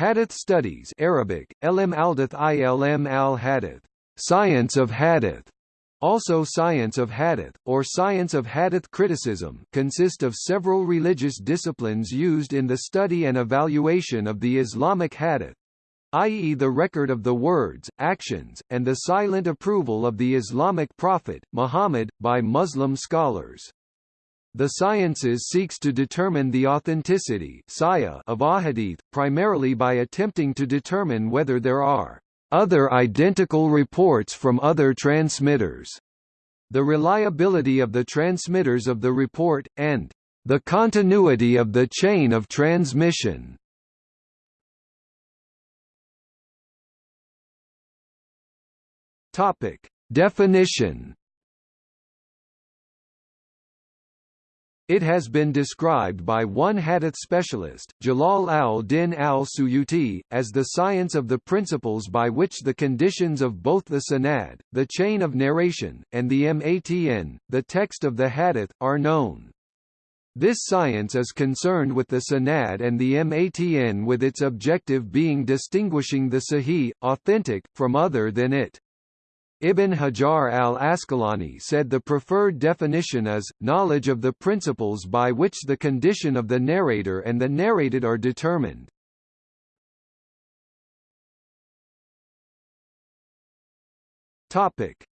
Hadith studies Arabic, Ilm ilm al-Hadith, science of Hadith, also Science of Hadith, or Science of Hadith criticism consist of several religious disciplines used in the study and evaluation of the Islamic Hadith, i.e. the record of the words, actions, and the silent approval of the Islamic prophet, Muhammad, by Muslim scholars. The sciences seeks to determine the authenticity of ahadith, primarily by attempting to determine whether there are other identical reports from other transmitters, the reliability of the transmitters of the report, and the continuity of the chain of transmission. Topic: Definition It has been described by one hadith specialist, Jalal al-Din al-Suyuti, as the science of the principles by which the conditions of both the sanad, the chain of narration, and the matn, the text of the hadith, are known. This science is concerned with the sanad and the matn with its objective being distinguishing the sahih, authentic, from other than it. Ibn Hajar al-Asqalani said the preferred definition is, knowledge of the principles by which the condition of the narrator and the narrated are determined.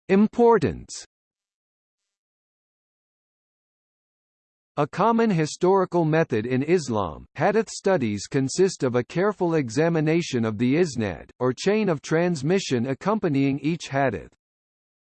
Importance A common historical method in Islam, hadith studies consist of a careful examination of the isnad, or chain of transmission accompanying each hadith.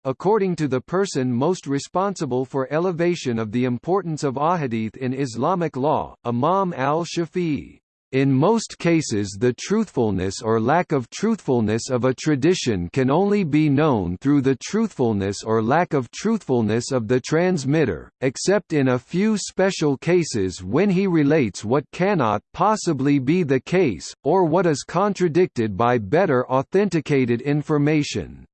According to the person most responsible for elevation of the importance of ahadith in Islamic law, Imam al-Shafi'i, in most cases the truthfulness or lack of truthfulness of a tradition can only be known through the truthfulness or lack of truthfulness of the transmitter, except in a few special cases when he relates what cannot possibly be the case, or what is contradicted by better authenticated information.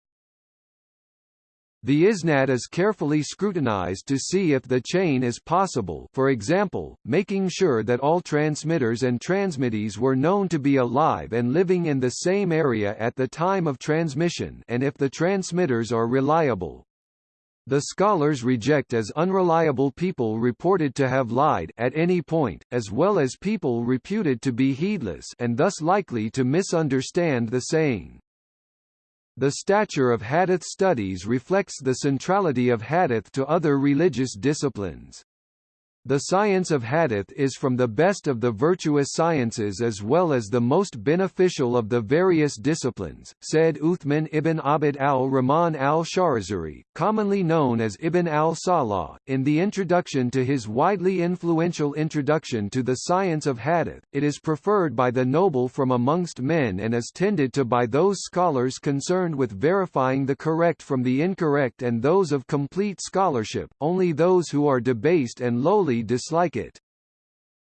The isnad is carefully scrutinized to see if the chain is possible for example, making sure that all transmitters and transmittees were known to be alive and living in the same area at the time of transmission and if the transmitters are reliable. The scholars reject as unreliable people reported to have lied at any point, as well as people reputed to be heedless and thus likely to misunderstand the saying. The stature of hadith studies reflects the centrality of hadith to other religious disciplines. The science of hadith is from the best of the virtuous sciences as well as the most beneficial of the various disciplines, said Uthman ibn Abd al-Rahman al-Sharazuri, commonly known as Ibn al-Salah, in the introduction to his widely influential Introduction to the Science of Hadith. It is preferred by the noble from amongst men and is tended to by those scholars concerned with verifying the correct from the incorrect and those of complete scholarship, only those who are debased and lowly dislike it.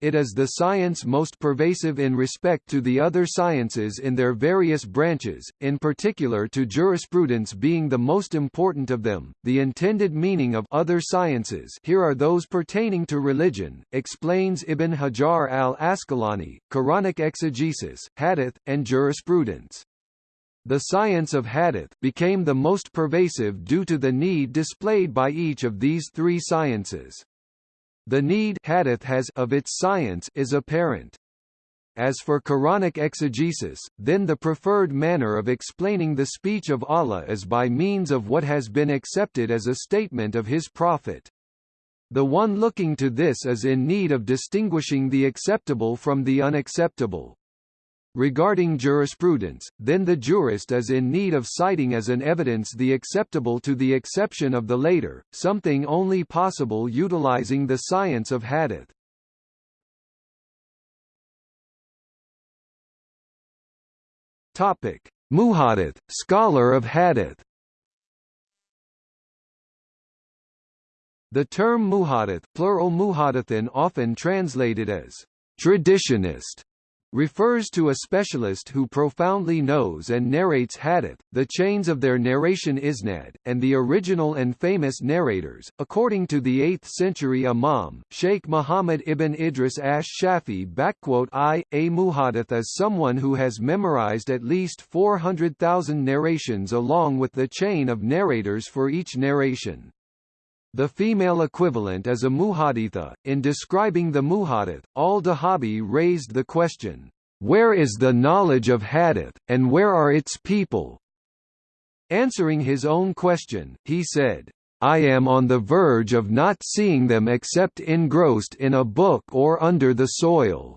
It is the science most pervasive in respect to the other sciences in their various branches, in particular to jurisprudence being the most important of them. The intended meaning of other sciences here are those pertaining to religion, explains Ibn Hajar al-Asqalani, Quranic exegesis, hadith, and jurisprudence. The science of hadith became the most pervasive due to the need displayed by each of these three sciences. The need hadith has of its science is apparent. As for Quranic exegesis, then the preferred manner of explaining the speech of Allah is by means of what has been accepted as a statement of his prophet. The one looking to this is in need of distinguishing the acceptable from the unacceptable. Regarding jurisprudence, then the jurist is in need of citing as an evidence the acceptable to the exception of the later, something only possible utilizing the science of hadith. Topic: Muhaddith, scholar of hadith. The term muhadith, plural muhadithin often translated as traditionist refers to a specialist who profoundly knows and narrates hadith, the chains of their narration isnad, and the original and famous narrators. According to the 8th century Imam, Sheikh Muhammad ibn Idris ash Shafi I, a muhadith is someone who has memorized at least 400,000 narrations along with the chain of narrators for each narration. The female equivalent is a muhaditha. In describing the muhadith, al-Dhahabi raised the question, "Where is the knowledge of hadith, and where are its people?" Answering his own question, he said, I am on the verge of not seeing them except engrossed in a book or under the soil.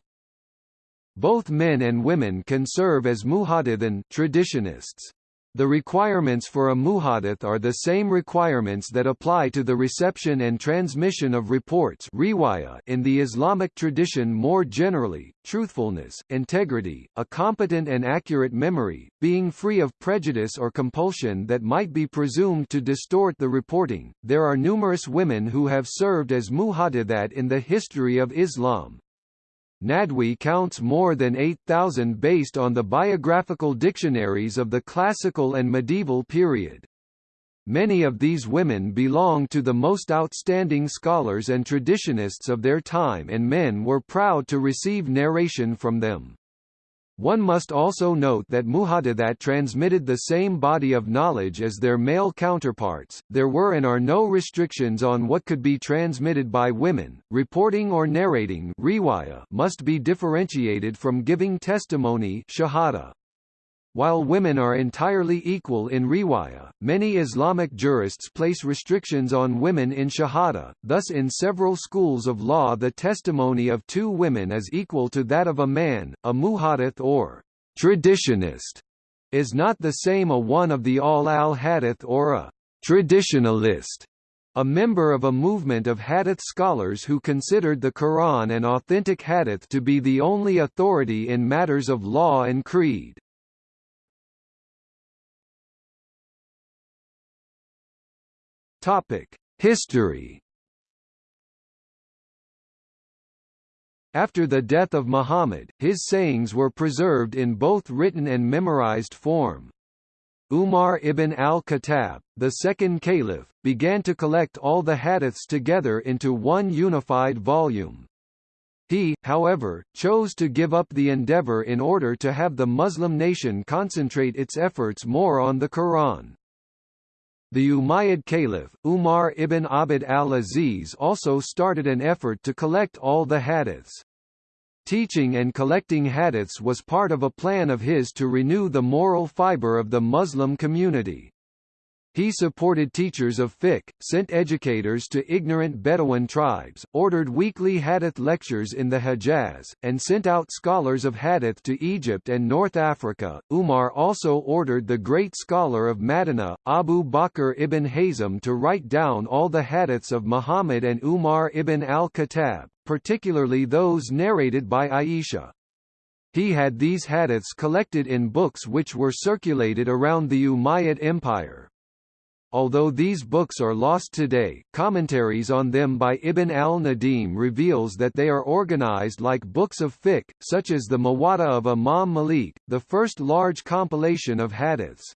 Both men and women can serve as muhadithan traditionists. The requirements for a muhadith are the same requirements that apply to the reception and transmission of reports in the Islamic tradition more generally, truthfulness, integrity, a competent and accurate memory, being free of prejudice or compulsion that might be presumed to distort the reporting. There are numerous women who have served as muhadithat in the history of Islam, Nadwi counts more than 8,000 based on the biographical dictionaries of the classical and medieval period. Many of these women belong to the most outstanding scholars and traditionists of their time and men were proud to receive narration from them. One must also note that muhadithat transmitted the same body of knowledge as their male counterparts. There were and are no restrictions on what could be transmitted by women. Reporting or narrating must be differentiated from giving testimony shahada. While women are entirely equal in riwaya, many Islamic jurists place restrictions on women in shahada, thus in several schools of law the testimony of two women is equal to that of a man, a muhadith or traditionist is not the same a one of the ahl al-hadith or a traditionalist a member of a movement of hadith scholars who considered the Quran and authentic hadith to be the only authority in matters of law and creed. Topic: History. After the death of Muhammad, his sayings were preserved in both written and memorized form. Umar ibn al-Khattab, the second caliph, began to collect all the hadiths together into one unified volume. He, however, chose to give up the endeavor in order to have the Muslim nation concentrate its efforts more on the Quran. The Umayyad Caliph, Umar ibn Abd al-Aziz also started an effort to collect all the hadiths. Teaching and collecting hadiths was part of a plan of his to renew the moral fiber of the Muslim community. He supported teachers of fiqh, sent educators to ignorant Bedouin tribes, ordered weekly hadith lectures in the Hejaz, and sent out scholars of hadith to Egypt and North Africa. Umar also ordered the great scholar of Madinah, Abu Bakr ibn Hazm to write down all the hadiths of Muhammad and Umar ibn al-Khattab, particularly those narrated by Aisha. He had these hadiths collected in books which were circulated around the Umayyad Empire. Although these books are lost today, commentaries on them by Ibn al-Nadim reveals that they are organized like books of fiqh, such as the Muwatta of Imam Malik, the first large compilation of hadiths.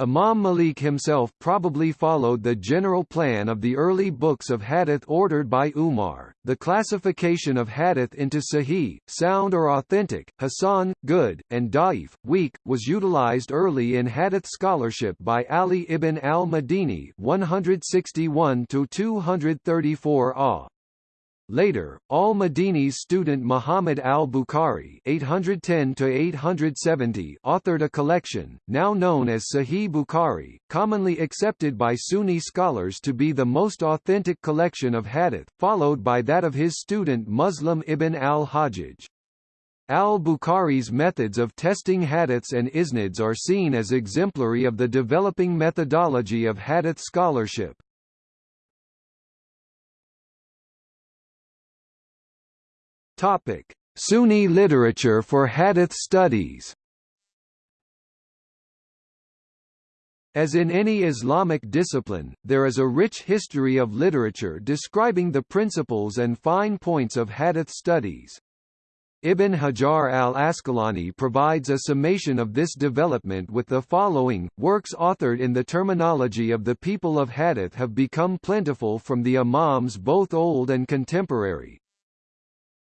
Imam Malik himself probably followed the general plan of the early books of hadith ordered by Umar. The classification of hadith into sahih, sound or authentic, hasan, good, and da'if, weak, was utilized early in hadith scholarship by Ali ibn al-Madini 161 234 ah. Later, al-Madini's student Muhammad al-Bukhari (810–870) authored a collection, now known as Sahih Bukhari, commonly accepted by Sunni scholars to be the most authentic collection of hadith, followed by that of his student Muslim ibn al-Hajjaj. Al-Bukhari's methods of testing hadiths and isnads are seen as exemplary of the developing methodology of hadith scholarship. Topic: Sunni literature for Hadith studies. As in any Islamic discipline, there is a rich history of literature describing the principles and fine points of Hadith studies. Ibn Hajar al-Asqalani provides a summation of this development with the following, works authored in the terminology of the people of hadith have become plentiful from the imams both old and contemporary.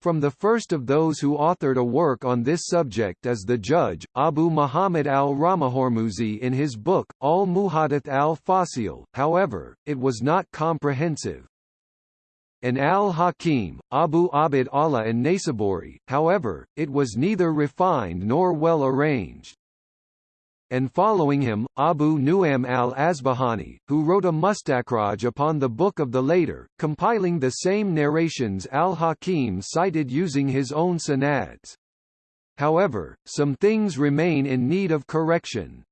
From the first of those who authored a work on this subject is the judge, Abu Muhammad al-Ramahormuzi in his book, Al-Muhadith al-Fasil, however, it was not comprehensive and al-Hakim, Abu Abd Allah and Naysaburi, however, it was neither refined nor well arranged. And following him, Abu Nu'aym al-Asbahani, who wrote a mustakhraj upon the book of the later, compiling the same narrations al-Hakim cited using his own sanads. However, some things remain in need of correction.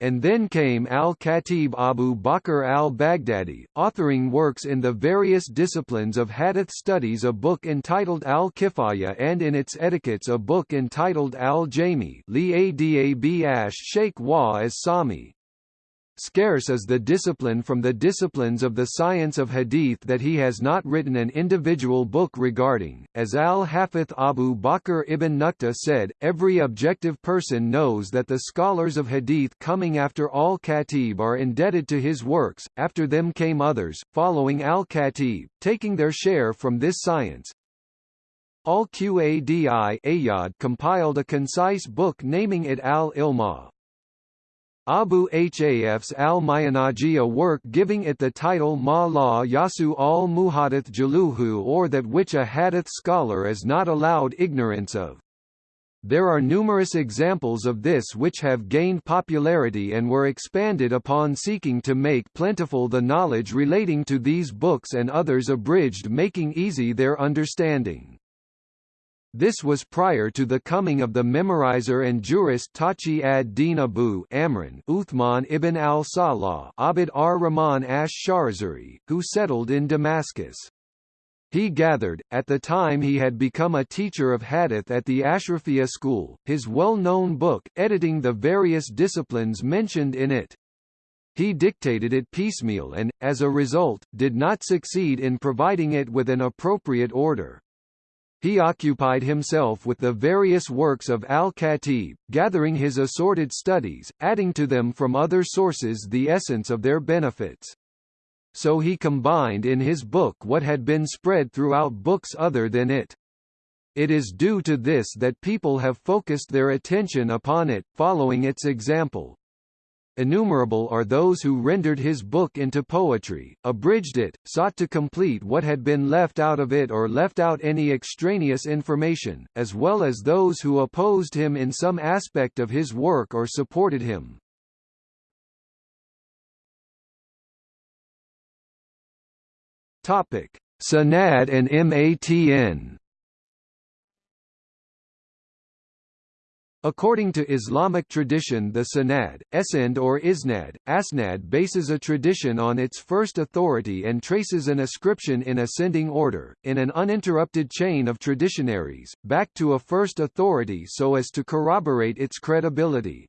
And then came al-Khatib Abu Bakr al-Baghdadi, authoring works in the various disciplines of hadith studies a book entitled al-Kifaya and in its etiquettes a book entitled al-Jami li Adab Ash Sheikh Wa as-Sami. Scarce is the discipline from the disciplines of the science of hadith that he has not written an individual book regarding. As al-Hafith Abu Bakr ibn Nuqta said, every objective person knows that the scholars of hadith coming after al-Khatib are indebted to his works, after them came others, following al-Khatib, taking their share from this science. Al-Qadi compiled a concise book naming it al-Ilma, Abu Hafs al-Mayanaji work giving it the title Ma la Yasu al-Muhadith Jaluhu or that which a hadith scholar is not allowed ignorance of. There are numerous examples of this which have gained popularity and were expanded upon seeking to make plentiful the knowledge relating to these books and others abridged making easy their understanding. This was prior to the coming of the memorizer and jurist Taqi ad-Din Abu Amran Uthman ibn al-Salah Abd ar-Rahman ash-Sharazuri, who settled in Damascus. He gathered, at the time he had become a teacher of hadith at the Ashrafiyya school, his well-known book, editing the various disciplines mentioned in it. He dictated it piecemeal and, as a result, did not succeed in providing it with an appropriate order. He occupied himself with the various works of al-Khatib, gathering his assorted studies, adding to them from other sources the essence of their benefits. So he combined in his book what had been spread throughout books other than it. It is due to this that people have focused their attention upon it, following its example. Innumerable are those who rendered his book into poetry, abridged it, sought to complete what had been left out of it or left out any extraneous information, as well as those who opposed him in some aspect of his work or supported him. Topic: Sanad and MATN According to Islamic tradition the sanad, esend or isnad, asnad bases a tradition on its first authority and traces an ascription in ascending order, in an uninterrupted chain of traditionaries, back to a first authority so as to corroborate its credibility.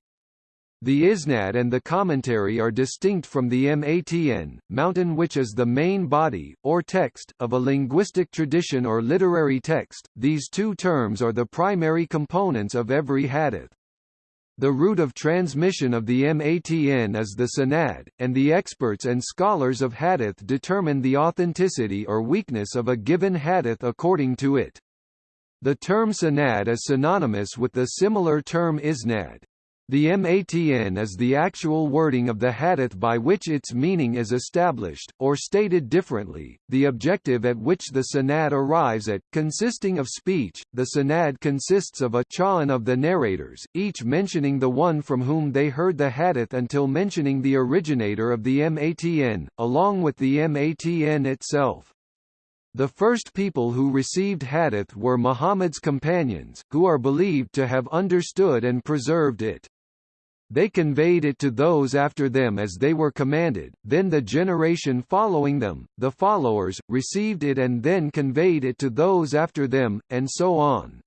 The isnad and the commentary are distinct from the matn, mountain which is the main body, or text, of a linguistic tradition or literary text. These two terms are the primary components of every hadith. The route of transmission of the matn is the sanad, and the experts and scholars of hadith determine the authenticity or weakness of a given hadith according to it. The term sanad is synonymous with the similar term isnad. The matn is the actual wording of the hadith by which its meaning is established, or stated differently, the objective at which the sanad arrives at, consisting of speech. The sanad consists of a cha'an of the narrators, each mentioning the one from whom they heard the hadith until mentioning the originator of the matn, along with the matn itself. The first people who received hadith were Muhammad's companions, who are believed to have understood and preserved it. They conveyed it to those after them as they were commanded, then the generation following them, the followers, received it and then conveyed it to those after them, and so on.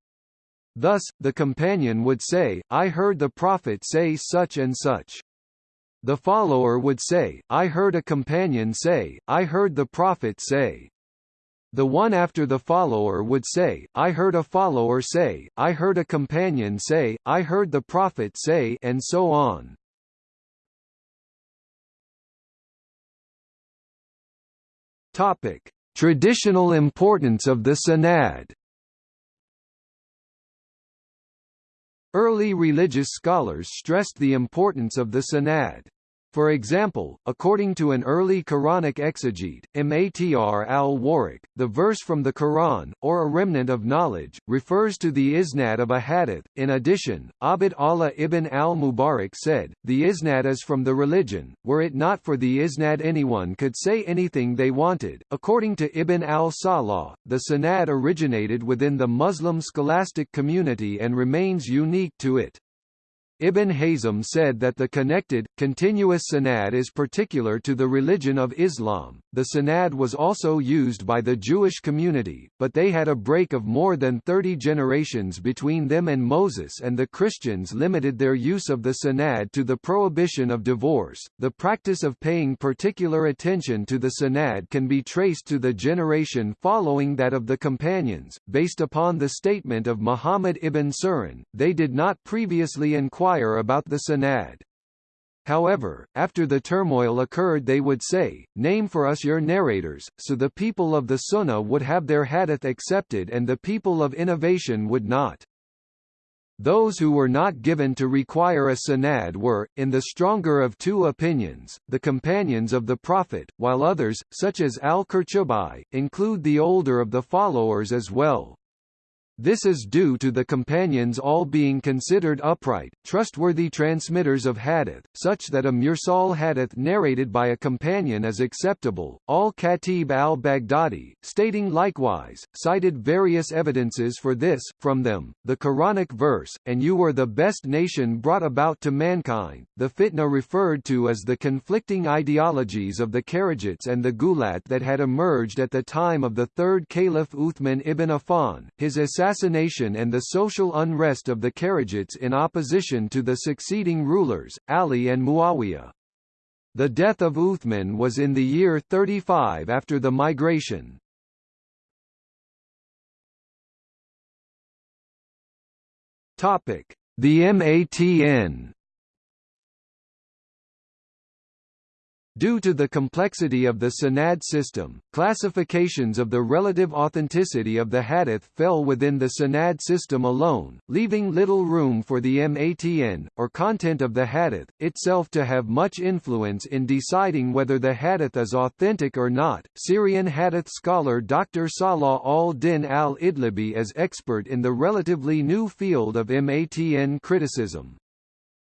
Thus, the companion would say, I heard the Prophet say such and such. The follower would say, I heard a companion say, I heard the Prophet say. The one after the follower would say, I heard a follower say, I heard a companion say, I heard the prophet say and so on. Topic: Traditional importance of the Sanad. Early religious scholars stressed the importance of the Sanad. For example, according to an early Quranic exegete, Matr al-Warraq, the verse from the Quran, or a remnant of knowledge, refers to the isnad of a hadith. In addition, Abd Allah ibn al-Mubarak said, the isnad is from the religion, were it not for the isnad anyone could say anything they wanted. According to Ibn al-Salah, the sanad originated within the Muslim scholastic community and remains unique to it. Ibn Hazm said that the connected, continuous sanad is particular to the religion of Islam. The sanad was also used by the Jewish community, but they had a break of more than 30 generations between them and Moses, and the Christians limited their use of the sanad to the prohibition of divorce. The practice of paying particular attention to the sanad can be traced to the generation following that of the companions, based upon the statement of Muhammad ibn Sirin, they did not previously inquire inquire about the Sanad. However, after the turmoil occurred they would say, name for us your narrators, so the people of the Sunnah would have their hadith accepted and the people of innovation would not. Those who were not given to require a sanad were, in the stronger of two opinions, the companions of the Prophet, while others, such as al-Qurtubi, include the older of the followers as well. This is due to the companions all being considered upright, trustworthy transmitters of hadith, such that a mursal hadith narrated by a companion is acceptable. Al-Khatib al-Baghdadi, stating likewise, cited various evidences for this, from them, the Quranic verse, and you were the best nation brought about to mankind, the fitna referred to as the conflicting ideologies of the Kharijites and the Gulat that had emerged at the time of the third Caliph Uthman ibn Affan, his assassination assassination and the social unrest of the Kharijites in opposition to the succeeding rulers, Ali and Muawiyah. The death of Uthman was in the year 35 after the migration. The MATN Due to the complexity of the Sanad system, classifications of the relative authenticity of the hadith fell within the Sanad system alone, leaving little room for the matn, or content of the hadith, itself to have much influence in deciding whether the hadith is authentic or not. Syrian hadith scholar Dr. Salah al-Din al-Idlibi is expert in the relatively new field of matn criticism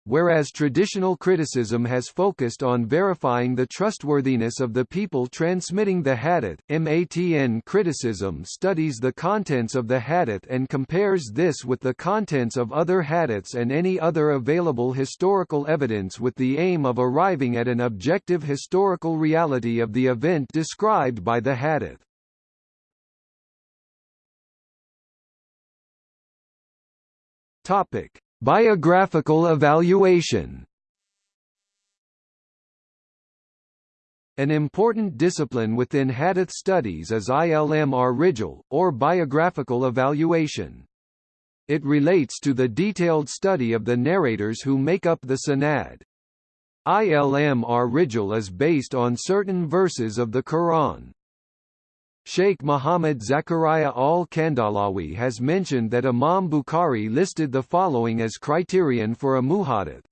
whereas traditional criticism has focused on verifying the trustworthiness of the people transmitting the hadith, MATN criticism studies the contents of the hadith and compares this with the contents of other hadiths and any other available historical evidence with the aim of arriving at an objective historical reality of the event described by the hadith. Topic Biographical evaluation An important discipline within hadith studies is ilm ar-rijal, or biographical evaluation. It relates to the detailed study of the narrators who make up the sanad. Ilm ar-rijal is based on certain verses of the Quran. Sheikh Muhammad Zakaria al-Kandalawi has mentioned that Imam Bukhari listed the following as criterion for a muhadith.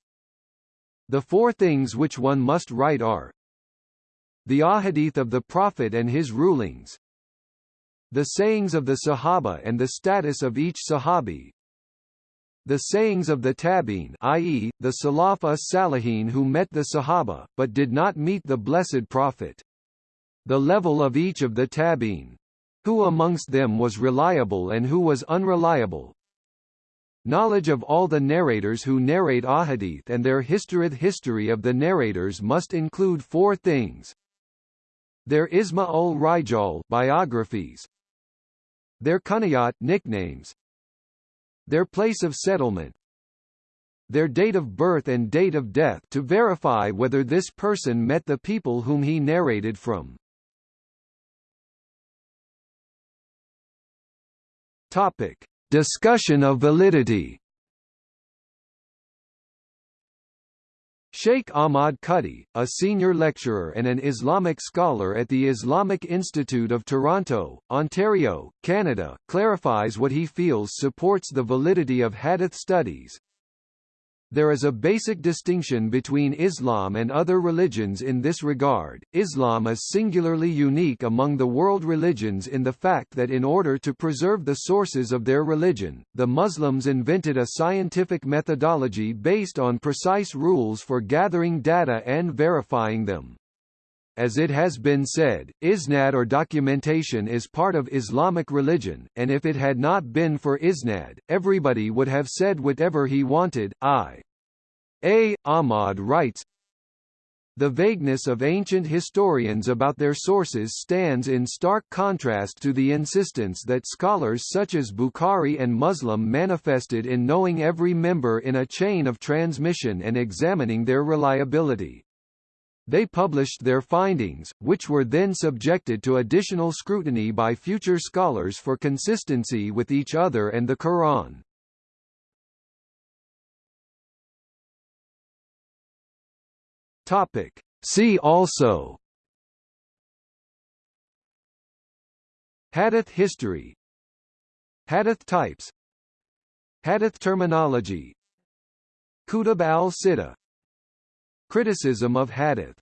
The four things which one must write are the ahadith of the Prophet and his rulings, the sayings of the Sahaba and the status of each Sahabi, the sayings of the Tabi'in i.e., the Salaf as-Salihin who met the Sahaba, but did not meet the Blessed Prophet the level of each of the tabi'in. Who amongst them was reliable and who was unreliable. Knowledge of all the narrators who narrate ahadith and their historith history of the narrators must include four things. Their Isma ul Rijal biographies. Their kuniyat nicknames. Their place of settlement. Their date of birth and date of death to verify whether this person met the people whom he narrated from. Topic. Discussion of validity Sheikh Ahmad Kutty, a senior lecturer and an Islamic scholar at the Islamic Institute of Toronto, Ontario, Canada, clarifies what he feels supports the validity of hadith studies. There is a basic distinction between Islam and other religions in this regard. Islam is singularly unique among the world religions in the fact that in order to preserve the sources of their religion, the Muslims invented a scientific methodology based on precise rules for gathering data and verifying them. As it has been said, isnad or documentation is part of Islamic religion, and if it had not been for isnad, everybody would have said whatever he wanted. I. A. Ahmad writes, the vagueness of ancient historians about their sources stands in stark contrast to the insistence that scholars such as Bukhari and Muslim manifested in knowing every member in a chain of transmission and examining their reliability. They published their findings, which were then subjected to additional scrutiny by future scholars for consistency with each other and the Quran. Topic. See also. Hadith history. Hadith types. Hadith terminology. Kutub al-Sittah Criticism of Hadith